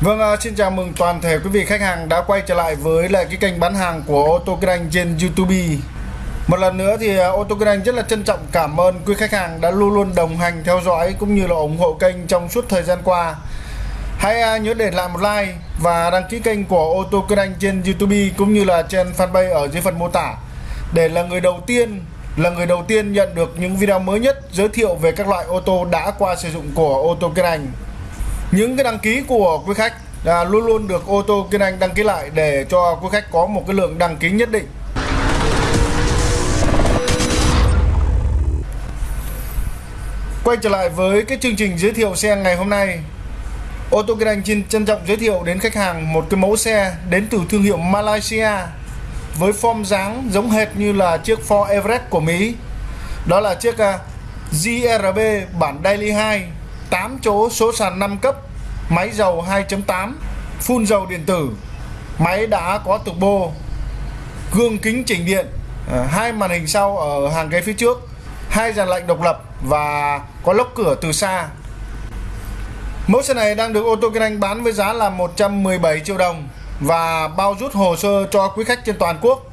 Vâng, à, xin chào mừng toàn thể quý vị khách hàng đã quay trở lại với lại cái kênh bán hàng của ô tô kinh anh trên YouTube. Một lần nữa thì à, ô tô kinh anh rất là trân trọng cảm ơn quý khách hàng đã luôn luôn đồng hành theo dõi cũng như là ủng hộ kênh trong suốt thời gian qua. Hãy à, nhớ để lại một like và đăng ký kênh của ô tô kinh anh trên YouTube cũng như là trên fanpage ở dưới phần mô tả để là người đầu tiên là người đầu tiên nhận được những video mới nhất giới thiệu về các loại ô tô đã qua sử dụng của ô tô kinh anh những cái đăng ký của quý khách là luôn luôn được ô tô Kiên anh đăng ký lại để cho quý khách có một cái lượng đăng ký nhất định. Quay trở lại với cái chương trình giới thiệu xe ngày hôm nay. Ô tô Kiên anh xin trân trọng giới thiệu đến khách hàng một cái mẫu xe đến từ thương hiệu Malaysia với form dáng giống hệt như là chiếc Ford Everest của Mỹ. Đó là chiếc à, GRB bản Daily 2 8 chỗ số sàn 5 cấp, máy dầu 2.8 phun dầu điện tử. Máy đã có turbo gương kính chỉnh điện à, hai màn hình sau ở hàng ghế phía trước, hai dàn lạnh độc lập và có lốc cửa từ xa. Mẫu xe này đang được ô tô kinh anh bán với giá là 117 triệu đồng và bao rút hồ sơ cho quý khách trên toàn quốc.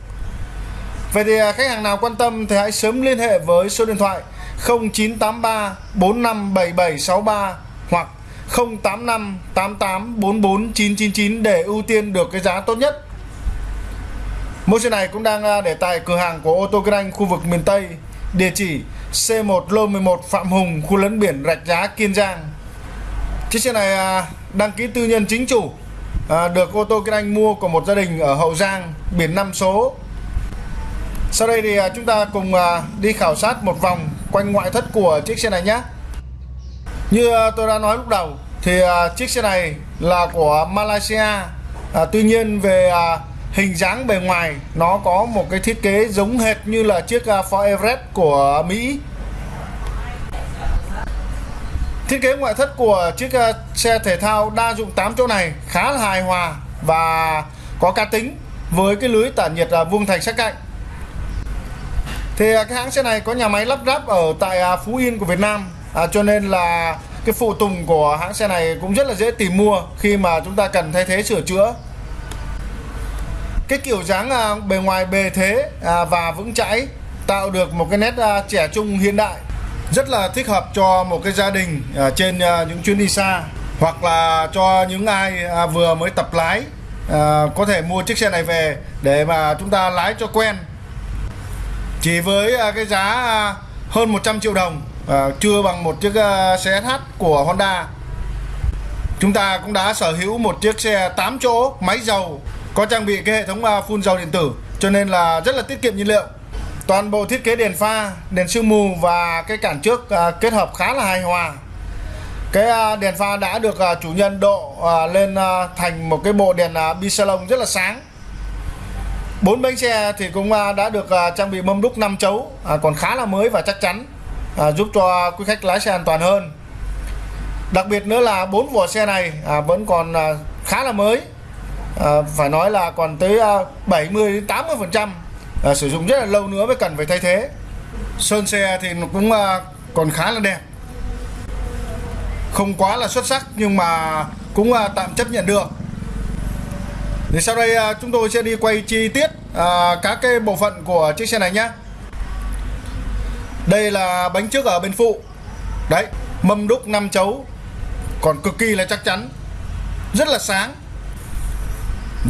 Vậy thì à, khách hàng nào quan tâm thì hãy sớm liên hệ với số điện thoại 0983 457763 hoặc 085 88 44 999 để ưu tiên được cái giá tốt nhất. Mẫu xe này cũng đang à, để tại cửa hàng của ô tô kinh anh khu vực miền Tây, địa chỉ C1 lô 11 Phạm Hùng, khu lấn biển Rạch Giá, Kiên Giang. Chiếc xe này à, đăng ký tư nhân chính chủ, à, được ô tô kinh anh mua của một gia đình ở Hậu Giang, biển 5 số sau đây thì chúng ta cùng đi khảo sát một vòng quanh ngoại thất của chiếc xe này nhé. Như ờ, tôi đã nói lúc đầu thì ờ, chiếc xe này là của Malaysia. À, tuy nhiên về hình dáng bề ngoài nó có một cái thiết kế giống hệt như là chiếc Ford Everest của Mỹ. Thiết kế ngoại thất của chiếc xe thể thao đa dụng 8 chỗ này khá là hài hòa và có cá tính với cái lưới tản nhiệt vuông thành sắc cạnh thì à, cái hãng xe này có nhà máy lắp ráp ở tại à, Phú Yên của Việt Nam. À, cho nên là cái phụ tùng của hãng xe này cũng rất là dễ tìm mua khi mà chúng ta cần thay thế sửa chữa. Cái kiểu dáng à, bề ngoài bề thế à, và vững chãi tạo được một cái nét à, trẻ trung hiện đại rất là thích hợp cho một cái gia đình à, trên à, những chuyến đi xa hoặc là cho những ai à, vừa mới tập lái à, có thể mua chiếc xe này về để mà chúng ta lái cho quen chỉ với à, cái giá à, hơn 100 triệu đồng à, chưa bằng một chiếc à, xe SH của Honda. Chúng ta cũng đã sở hữu một chiếc xe 8 chỗ máy dầu có trang bị cái hệ thống phun dầu điện tử cho nên là rất là tiết kiệm nhiên liệu. Toàn bộ thiết kế đèn pha đèn sương mù và cái cản trước kết hợp khá là hài hòa. Cái đèn pha đã được chủ nhân độ lên thành một cái bộ đèn bi salon rất là sáng bốn bánh xe thì cũng đã được à, trang bị mâm đúc 5 chấu à, còn khá là mới và chắc chắn à, giúp cho quý khách lái xe an toàn hơn. Đặc biệt nữa là bốn vỏ xe này vẫn còn khá là mới phải nói là còn tới 70 đến 80 phần trăm sử dụng rất là lâu nữa mới cần phải thay thế. Sơn xe thì nó cũng còn khá là đẹp. Không quá là xuất sắc nhưng mà cũng tạm chấp nhận được thì sau đây à, chúng tôi sẽ đi quay chi tiết à, các cái bộ phận của chiếc xe này nhé đây là bánh trước ở bên phụ. Đấy mâm đúc 5 chấu. Còn cực kỳ là chắc chắn. Rất là sáng.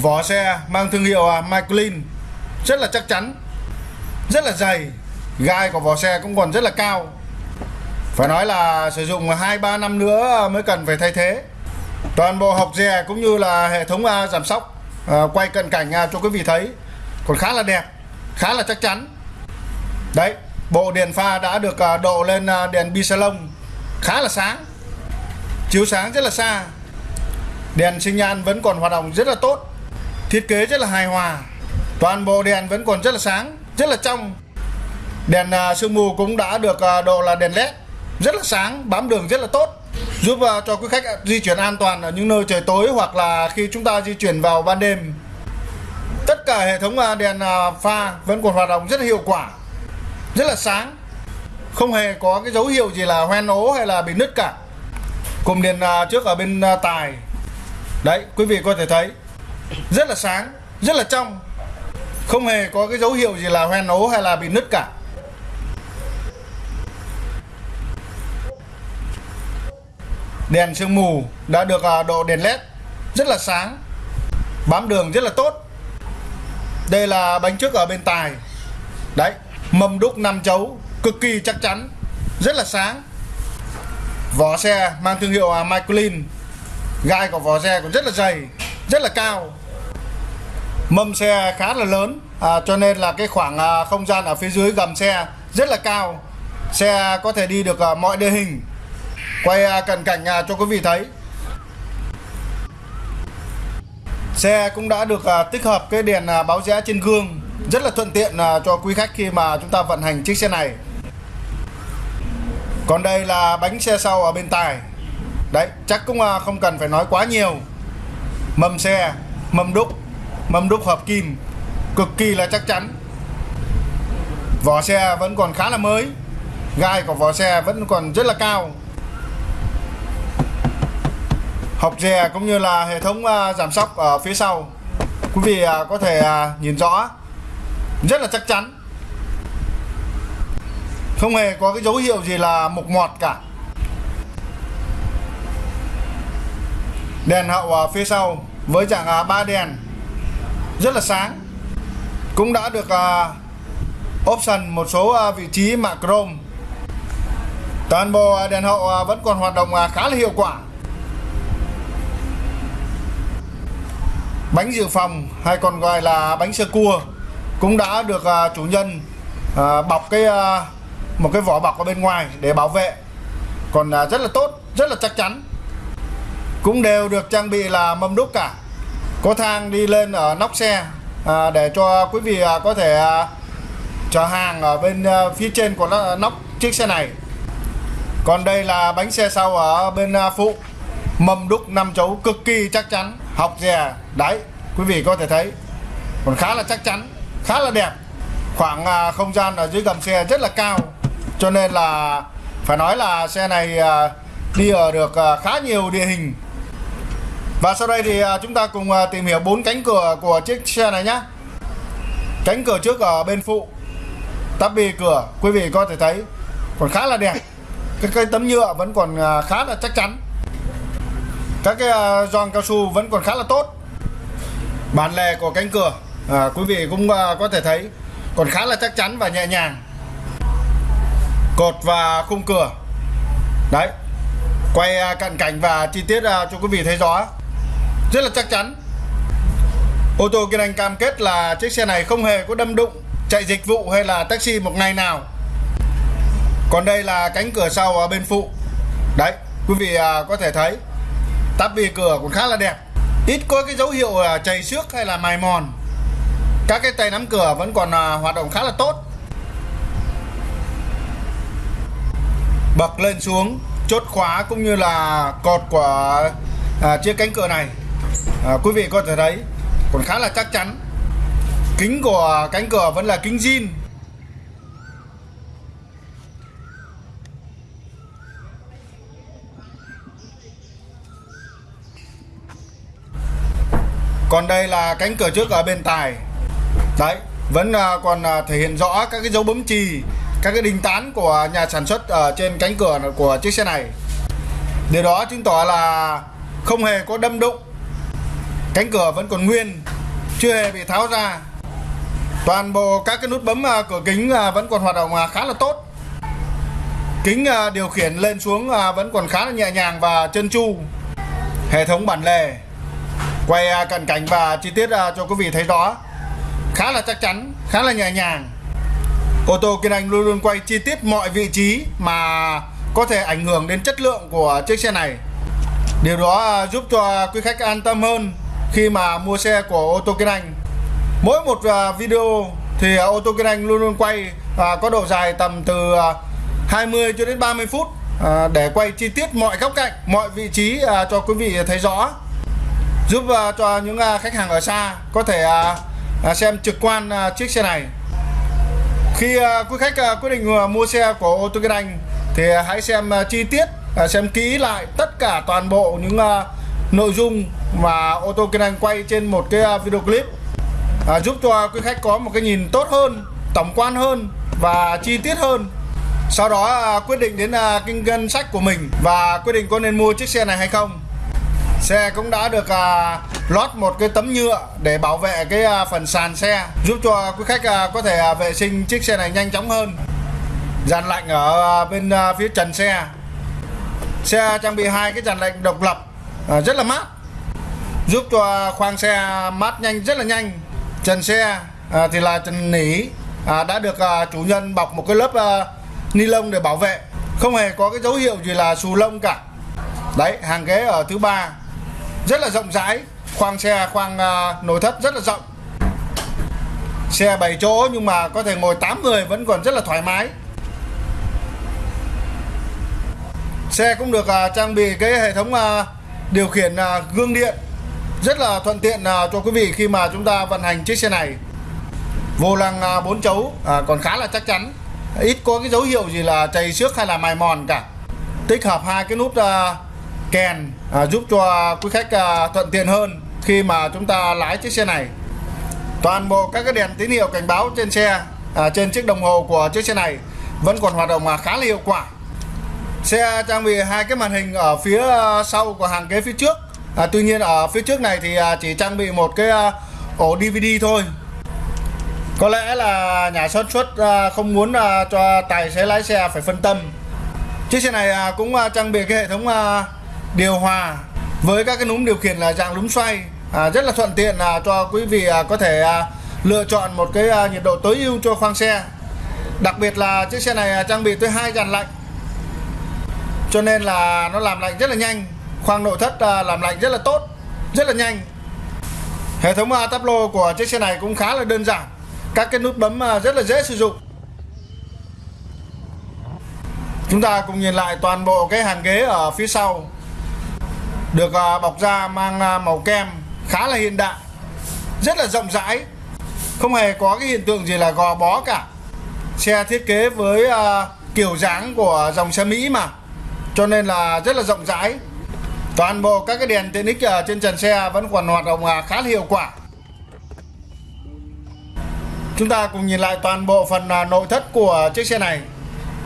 Vỏ xe mang thương hiệu à, Michelin. Rất là chắc chắn. Rất là dày. Gai của vỏ xe cũng còn rất là cao. Phải nói là sử dụng 2-3 năm nữa mới cần phải thay thế. Toàn bộ học dè cũng như là hệ thống à, giảm sóc à, quay cận cảnh à, cho quý vị thấy. Còn khá là đẹp khá là chắc chắn. Đấy bộ đèn pha đã được à, độ lên à, đèn bi salon khá là sáng. Chiếu sáng rất là xa. Đèn sinh nhan vẫn còn hoạt động rất là tốt. Thiết kế rất là hài hòa. Toàn bộ đèn vẫn còn rất là sáng rất là trong. Đèn à, sương mù cũng đã được à, độ là đèn led. Rất là sáng bám đường rất là tốt giúp uh, cho quý khách ờ, di chuyển an toàn ở những nơi trời tối hoặc là khi chúng ta di chuyển vào ban đêm. Tất cả hệ thống uh, đèn uh, pha vẫn còn hoạt động rất là hiệu quả rất là sáng. Không hề có cái dấu hiệu gì là hoen ố hay là bị nứt cả. Cùng đèn trước ở bên tài. Đấy quý vị có thể thấy. Rất là sáng rất là trong. Không hề có cái dấu hiệu gì là hoen ố hay là bị nứt cả. Đèn sương mù đã được à, độ đèn led rất là sáng bám đường rất là tốt. Đây là bánh trước ở bên tài. Đấy mâm đúc năm chấu cực kỳ chắc chắn rất là sáng. Vỏ xe mang thương hiệu à, Michelin gai của vỏ xe cũng rất là dày rất là cao. Mâm xe khá là lớn à, cho nên là cái khoảng à, không gian ở phía dưới gầm xe rất là cao. Xe có thể đi được à, mọi địa hình quay à, cận cảnh nhà cho quý vị thấy. Xe cũng đã được à, tích hợp cái đèn à, báo rẽ trên gương. Rất là thuận tiện cho quý khách khi mà chúng ta vận hành chiếc xe này. Còn đây là bánh xe sau ở bên tài đấy, chắc cũng không cần phải nói quá nhiều. Mâm xe, mâm đúc mâm đúc hợp kim. Cực kỳ là chắc chắn. Vỏ xe vẫn còn khá là mới. Gai của vỏ xe vẫn còn rất là cao học dè cũng như là hệ thống ờ, giảm sóc ở phía sau. Quý vị ờ, có thể ờ, nhìn rõ. Rất là chắc chắn. Không hề có cái dấu hiệu gì là mục mọt cả. Đèn hậu ở phía sau với dạng ba đèn. Rất là sáng. Cũng đã được option một số vị trí mạ chrome. Toàn bộ đèn hậu vẫn còn hoạt động khá là hiệu quả. Bánh dự phòng hay còn gọi là bánh sơ cua cũng đã được uh, chủ nhân uh, bọc cái uh, một cái vỏ bọc ở bên ngoài để bảo vệ. Còn uh, rất là tốt rất là chắc chắn. Cũng đều được trang bị là mâm đúc cả. Có thang đi lên ở nóc xe uh, để cho quý vị uh, có thể uh, chở hàng ở bên uh, phía trên của nóc chiếc xe này. Còn đây là bánh xe sau ở bên uh, phụ. Mâm đúc năm chấu cực kỳ chắc chắn học dè à, đấy, quý vị có thể thấy. Còn khá là chắc chắn, khá là đẹp. Khoảng à, không gian ở dưới gầm xe rất là cao. Cho nên là phải nói là xe này à, đi ở được khá nhiều địa hình. Và sau đây thì chúng ta cùng tìm hiểu bốn cánh cửa của chiếc xe này nhé cánh cửa trước ở bên phụ, tắp bì cửa, quý vị có thể thấy. Còn khá là đẹp. Cái cây tấm nhựa vẫn còn khá là chắc chắn các cái à, gioăng giòn cao su vẫn còn khá là tốt. Bản lề của cánh cửa à, quý vị cũng à, có thể thấy còn khá là chắc chắn và nhẹ nhàng. Cột và khung cửa. Đấy quay à, cận cảnh và chi tiết à, cho quý vị thấy rõ. Rất là chắc chắn. Ô tô kiên anh cam kết là chiếc xe này không hề có đâm đụng chạy dịch vụ hay là taxi một ngày nào. Còn đây là cánh cửa sau ở bên phụ. Đấy quý vị à, có thể thấy tắp bì cửa cũng khá là đẹp. Ít có cái dấu hiệu là chảy xước hay là mài mòn. Các cái tay nắm cửa vẫn còn à, hoạt động khá là tốt. Bậc lên xuống chốt khóa cũng như là cột của à, chiếc cánh cửa này. À, quý vị có thể thấy còn khá là chắc chắn. Kính của cánh cửa vẫn là kính zin. Còn đây là cánh cửa trước ở bên tài. Đấy, vẫn à, còn à, thể hiện rõ các cái dấu bấm chì, các cái đinh tán của nhà sản xuất ở trên cánh cửa của chiếc xe này. Điều đó chứng tỏ là không hề có đâm đụng. Cánh cửa vẫn còn nguyên, chưa hề bị tháo ra. Toàn bộ các cái nút bấm à, cửa kính vẫn còn hoạt động khá là tốt. Kính điều khiển lên xuống vẫn còn khá là nhẹ nhàng và chân chu hệ thống bản lề quay à, cận cảnh và chi tiết à, cho quý vị thấy rõ khá là chắc chắn, khá là nhẹ nhàng. Ô tô kiên anh luôn luôn quay chi tiết mọi vị trí mà có thể ảnh hưởng đến chất lượng của chiếc xe này. Điều đó à, giúp cho quý khách an tâm hơn khi mà mua xe của ô tô kiên anh. Mỗi một video thì ô tô kiên anh luôn luôn quay có độ dài tầm từ 20 cho đến 30 phút để quay chi tiết mọi góc cạnh, mọi vị trí cho quý vị thấy rõ giúp uh, cho những uh, khách hàng ở xa có thể uh, xem trực quan uh, chiếc xe này. Khi uh, quý khách uh, quyết định uh, mua xe của ô tô Kiên Anh thì uh, hãy xem uh, chi tiết uh, xem kỹ lại tất cả toàn bộ những uh, nội dung mà ô tô kinh anh quay trên một cái video clip. Giúp cho quý khách có một cái nhìn tốt hơn tổng quan hơn và chi tiết hơn. Sau đó quyết định đến kinh ngân sách của mình và quyết định có nên mua chiếc xe này hay không xe cũng đã được à, lót một cái tấm nhựa để bảo vệ cái à, phần sàn xe giúp cho quý khách à, có thể à, vệ sinh chiếc xe này nhanh chóng hơn. Dàn lạnh ở à, bên à, phía trần xe. Xe trang bị hai cái dàn lạnh độc lập à, rất là mát giúp cho khoang xe mát nhanh rất là nhanh. Trần xe à, thì là trần nỉ à, đã được à, chủ nhân bọc một cái lớp à, ni lông để bảo vệ. Không hề có cái dấu hiệu gì là xù lông cả. Đấy hàng ghế ở thứ ba rất là rộng rãi. Khoang xe khoang à, nội thất rất là rộng. Xe 7 chỗ nhưng mà có thể ngồi 8 người vẫn còn rất là thoải mái. Xe cũng được à, trang bị cái hệ thống à, điều khiển gương điện rất là thuận tiện cho quý vị khi mà chúng ta vận hành chiếc xe này. Vô lăng à, 4 chấu còn khá là chắc chắn. Ít có cái dấu hiệu gì là chày xước hay là mài mòn cả. Tích hợp hai cái nút uh, kèn à, giúp cho quý khách à, thuận tiện hơn khi mà chúng ta lái chiếc xe này. Toàn bộ các cái đèn tín hiệu cảnh báo trên xe à, trên chiếc đồng hồ của chiếc xe này vẫn còn hoạt động à, khá là hiệu quả. Xe trang bị hai cái màn hình ở phía à, sau của hàng ghế phía trước. À, tuy nhiên ở phía trước này thì à, chỉ trang bị một cái à, ổ DVD thôi. Có lẽ là nhà sản xuất à, không muốn à, cho tài xế lái xe phải phân tâm. Chiếc xe này à, cũng à, trang bị cái hệ thống à, điều hòa với các cái núm điều khiển là dạng núm xoay. À, rất là thuận tiện à, cho quý vị à, có thể à, lựa chọn một cái à, nhiệt độ tối ưu cho khoang xe. Đặc biệt là chiếc xe này à, trang bị tới hai dàn lạnh cho nên là nó làm lạnh rất là nhanh. Khoang nội thất à, làm lạnh rất là tốt rất là nhanh. Hệ thống à, tắp lô của chiếc xe này cũng khá là đơn giản. Các cái nút bấm à, rất là dễ sử dụng. Chúng ta cùng nhìn lại toàn bộ cái hàng ghế ở phía sau được à, bọc da mang à, màu kem khá là hiện đại, rất là rộng rãi. Không hề có cái hiện tượng gì là gò bó cả. Xe thiết kế với à, kiểu dáng của dòng xe Mỹ mà. Cho nên là rất là rộng rãi. Toàn bộ các cái đèn tiện ích ở trên trần xe vẫn còn hoạt động khá là hiệu quả. Chúng ta cùng nhìn lại toàn bộ phần nội thất của chiếc xe này.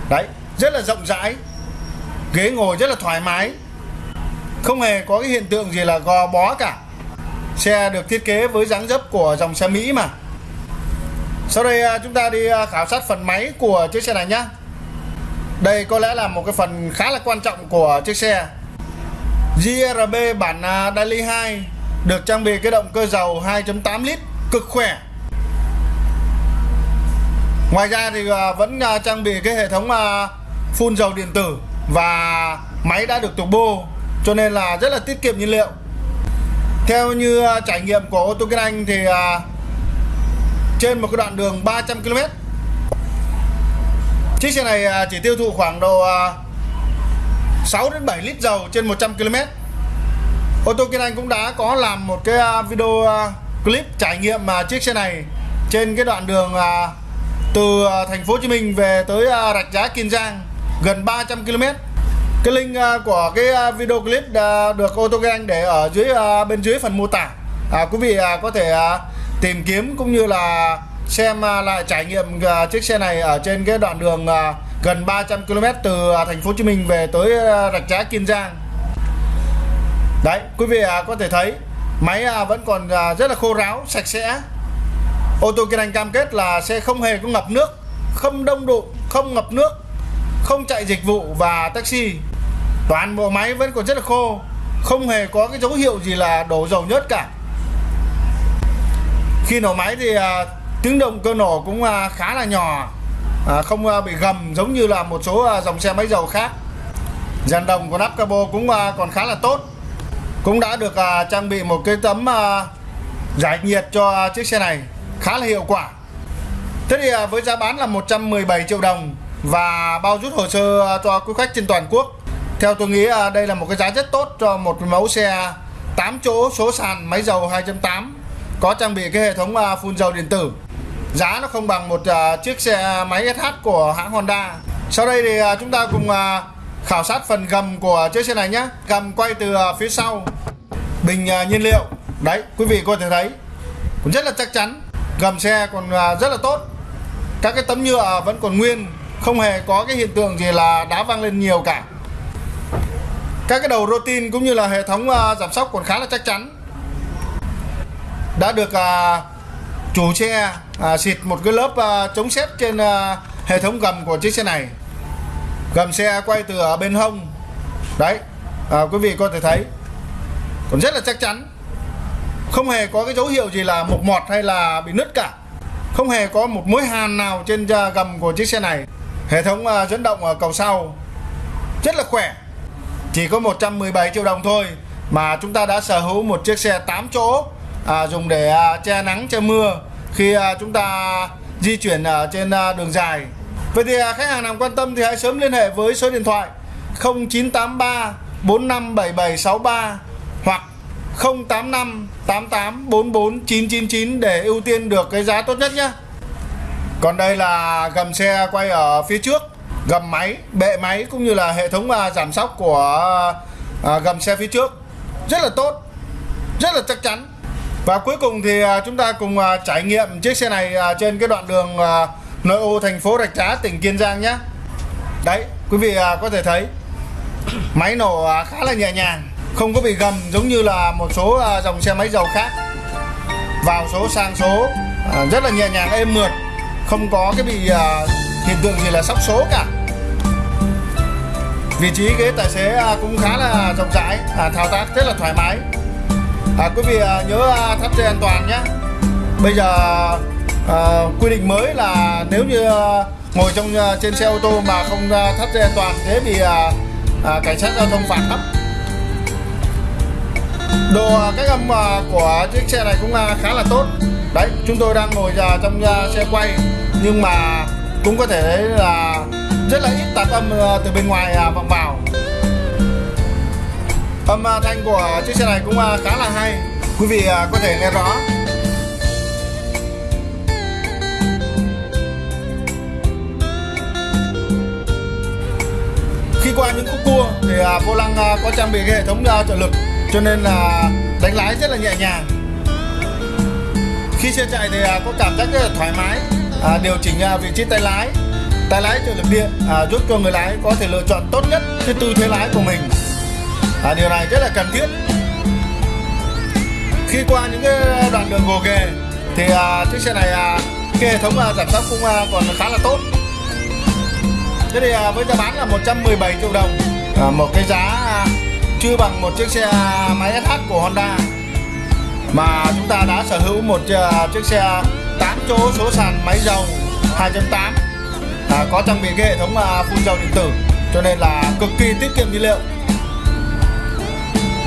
Đấy, rất là rộng rãi. Ghế ngồi rất là thoải mái không hề có cái hiện tượng gì là gò bó cả. Xe được thiết kế với dáng dấp của dòng xe Mỹ mà. Sau đây à, chúng ta đi à, khảo sát phần máy của chiếc xe này nhé đây có lẽ là một cái phần khá là quan trọng của chiếc xe. GRB bản à, Daily 2 được trang bị cái động cơ dầu 2.8 lít, cực khỏe. Ngoài ra thì vẫn trang bị cái hệ thống phun dầu điện tử và máy đã được turbo cho nên là rất là tiết kiệm nhiên liệu. Theo như à, trải nghiệm của ô tô kinh anh thì à, trên một cái đoạn đường 300 km chiếc xe này à, chỉ tiêu thụ khoảng độ 6 đến 7 lít dầu trên 100 km ô tô kinh anh cũng đã có làm một cái video clip trải nghiệm mà chiếc xe này trên cái đoạn đường từ thành phố Hồ Chí Minh về tới Rạch Giá Kiên Giang gần 300 km cái link à, của cái à, video clip à, được ô tô để ở dưới bên dưới phần mô tả. À, quý vị có thể tìm kiếm cũng như là xem lại trải nghiệm chiếc xe này ở trên cái đoạn đường gần 300 km từ thành phố Hồ Chí Minh về tới Rạch Giá Kiên Giang. Đấy quý vị có thể thấy máy vẫn còn rất là khô ráo sạch sẽ. Ô tô kinh anh cam kết là xe không hề có ngập nước không đông đụng không ngập nước không chạy dịch vụ và taxi toàn bộ máy vẫn còn rất là khô không hề có cái dấu hiệu gì là đổ dầu nhớt cả. Khi nổ máy thì à, tiếng động cơ nổ cũng à, khá là nhỏ à, không à, bị gầm giống như là một số à, dòng xe máy dầu khác. Dàn đồng của nắp cabo cũng à, còn khá là tốt cũng đã được à, trang bị một cái tấm à, giải nhiệt cho à, chiếc xe này khá là hiệu quả. Thế thì à, với giá bán là 117 triệu đồng và bao rút hồ sơ à, cho quý khách trên toàn quốc theo tôi nghĩ à, đây là một cái giá rất tốt cho một mẫu xe 8 chỗ, số sàn, máy dầu 2.8 có trang bị cái hệ thống à, phun dầu điện tử. Giá nó không bằng một à, chiếc xe máy SH của hãng Honda. Sau đây thì chúng ta cùng khảo sát phần gầm của chiếc xe này nhé. Gầm quay từ phía sau. Bình nhiên liệu. Đấy, quý vị có thể thấy. Cũng rất là chắc chắn. Gầm xe còn rất là tốt. Các cái tấm nhựa vẫn còn nguyên. Không hề có cái hiện tượng gì là đá văng lên nhiều cả các cái đầu rotin cũng như là hệ thống uh, giảm sóc còn khá là chắc chắn. Đã được uh, chủ xe uh, xịt một cái lớp uh, chống xếp trên uh, hệ thống gầm của chiếc xe này. Gầm xe quay từ ở bên hông. Đấy à, quý vị có thể thấy. Còn rất là chắc chắn. Không hề có cái dấu hiệu gì là mục mọt hay là bị nứt cả. Không hề có một mối hàn nào trên gầm của chiếc xe này. Hệ thống uh, dẫn động ở cầu sau. Rất là khỏe chỉ có 117 triệu đồng thôi mà chúng ta đã sở hữu một chiếc xe 8 chỗ à, dùng để à, che nắng che mưa khi à, chúng ta di chuyển ở trên à, đường dài Vậy thì à, khách hàng nào quan tâm thì hãy sớm liên hệ với số điện thoại 0983 457763 hoặc 085 88 44 999 để ưu tiên được cái giá tốt nhất nhé. Còn đây là gầm xe quay ở phía trước, gầm máy, bệ máy cũng như là hệ thống à, giảm sóc của à, gầm xe phía trước. Rất là tốt, rất là chắc chắn. Và cuối cùng thì à, chúng ta cùng trải nghiệm chiếc xe này trên cái đoạn đường nội ô thành phố Rạch Giá tỉnh Kiên Giang nhé đấy quý vị có thể thấy máy nổ khá là nhẹ nhàng không có bị gầm giống như là một số dòng xe máy dầu khác vào số sang số rất là nhẹ nhàng êm mượt không có cái bị hiện tượng gì là sóc số cả vị trí ghế tài xế à, cũng khá là rộng rãi à, thao tác rất là thoải mái. À, quý vị à, nhớ thắt dây an toàn nhé. Bây giờ à, quy định mới là nếu như à, ngồi trong à, trên xe ô tô mà không à, thắt dây an toàn thế thì à, à, cảnh sát giao thông phạt lắm. Đồ à, cách âm à, của chiếc xe này cũng à, khá là tốt. Đấy chúng tôi đang ngồi à, trong à, xe quay nhưng mà cũng có thể thấy là rất là ít tạp âm ờ, từ bên ngoài à, vọng vào. Âm à, thanh của chiếc xe này cũng à, khá là hay. Quý vị có thể nghe rõ. Khi qua những khúc cua thì vô lăng có trang bị cái hệ thống trợ lực, cho nên là đánh lái rất là nhẹ nhàng. Khi xe chạy thì có cảm giác rất là thoải mái điều chỉnh vị trí tay lái tay lái trợ lực điện à, giúp cho người lái có thể lựa chọn tốt nhất cái tư thế lái của mình. À, điều này rất là cần thiết. Khi qua những cái đoạn đường gồ ghề thì à, chiếc xe này cái hệ thống giảm tốc cũng còn khá là tốt. Thế thì à, với giá bán là 117 triệu đồng à, Một cái giá chưa bằng một chiếc xe máy SH của Honda. Mà chúng ta đã sở hữu một chiếc xe 8 chỗ số sàn máy dầu 2.8 à, Có trang bị cái hệ thống à, phun dầu điện tử Cho nên là cực kỳ tiết kiệm nhiên liệu.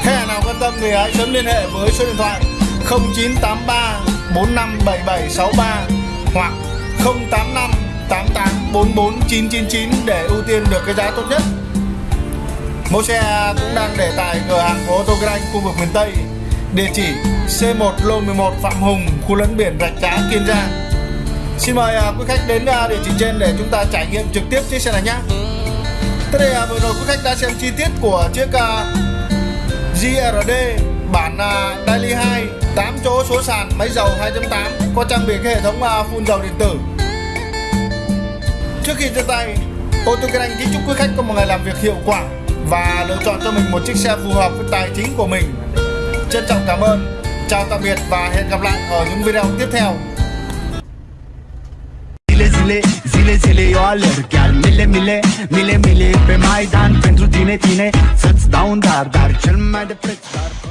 Khách hàng nào quan tâm thì hãy sớm liên hệ với số điện thoại 0983 457763 hoặc 085 8844999 để ưu tiên được cái giá tốt nhất. Mẫu xe cũng đang để tại cửa hàng của ô tô Grand khu vực miền Tây Địa chỉ C1 lô 11 Phạm Hùng, khu lấn biển Rạch Giá, Kiên Giang. Xin mời uh, quý khách đến uh, địa chỉ trên để chúng ta trải nghiệm trực tiếp chiếc xe này nhé Thế đây uh, à, vừa rồi quý khách đã xem chi tiết của chiếc uh, GRD bản uh, Daily 2 8 chỗ số sàn máy dầu 2.8 có trang bị cái hệ thống uh, phun dầu điện tử Trước khi chia tay, ô tô Anh kính chúc quý khách có một ngày làm việc hiệu quả và lựa chọn cho mình một chiếc xe phù hợp với tài chính của mình. Trân trọng cảm ơn, chào tạm biệt và hẹn gặp lại ở những video tiếp theo. Zile, zile, zile, zile eu alerg. Chiar mile, mile, mile, mile pe Maidan Pentru tine, tine, să-ți dau un dar Dar cel mai de preț, dar fără